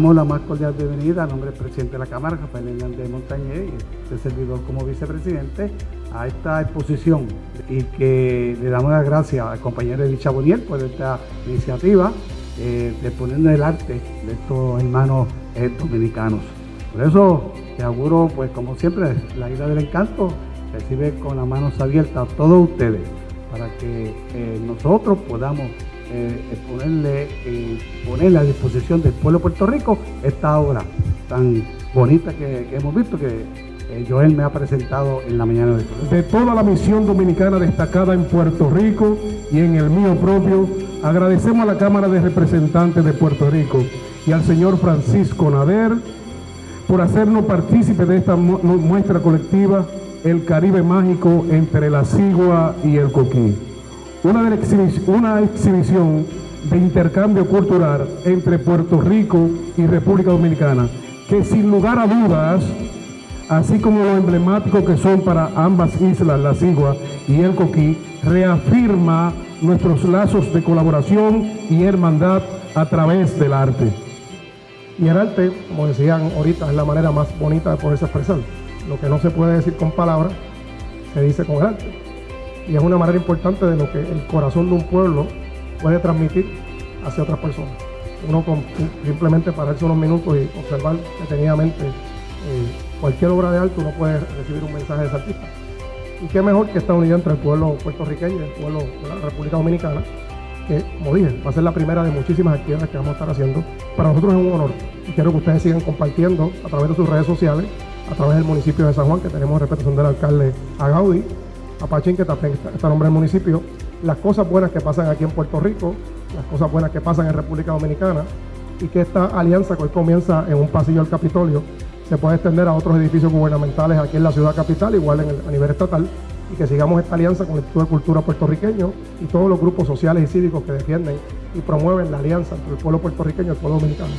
damos la más cordial bienvenida a nombre del presidente de la Cámara, Rafael Hernández Montañez, y este servidor como vicepresidente, a esta exposición y que le damos las gracias al compañero Edith Chaboniel por esta iniciativa eh, de poner el arte de estos hermanos eh, dominicanos. Por eso te auguro, pues como siempre, la isla del encanto recibe con las manos abiertas a todos ustedes para que eh, nosotros podamos ponerle, ponerle a disposición del pueblo de Puerto Rico esta obra tan bonita que, hemos visto que Joel me ha presentado en la mañana de hoy. De toda la misión dominicana destacada en Puerto Rico y en el mío propio, agradecemos a la Cámara de Representantes de Puerto Rico y al señor Francisco Nader por hacernos partícipe de esta muestra colectiva El Caribe Mágico entre la Sigua y el Coquí. Una, una exhibición de intercambio cultural entre Puerto Rico y República Dominicana, que sin lugar a dudas, así como lo emblemático que son para ambas islas, la Sigua y el Coquí, reafirma nuestros lazos de colaboración y hermandad a través del arte. Y el arte, como decían ahorita, es la manera más bonita de poderse expresar. Lo que no se puede decir con palabras, se dice con el arte. Y es una manera importante de lo que el corazón de un pueblo puede transmitir hacia otras personas. Uno simplemente pararse unos minutos y observar detenidamente eh, cualquier obra de arte, uno puede recibir un mensaje de ese artista. Y qué mejor que esta unidad entre el pueblo puertorriqueño y el pueblo de la República Dominicana, que, como dije, va a ser la primera de muchísimas actividades que vamos a estar haciendo. Para nosotros es un honor y quiero que ustedes sigan compartiendo a través de sus redes sociales, a través del municipio de San Juan, que tenemos representación del alcalde Agaudi, a Pachín, que también está, nombre del municipio, las cosas buenas que pasan aquí en Puerto Rico, las cosas buenas que pasan en República Dominicana, y que esta alianza que hoy comienza en un pasillo del Capitolio se puede extender a otros edificios gubernamentales aquí en la ciudad capital, igual a nivel estatal, y que sigamos esta alianza con el Instituto de Cultura puertorriqueño y todos los grupos sociales y cívicos que defienden y promueven la alianza entre el pueblo puertorriqueño y el pueblo dominicano.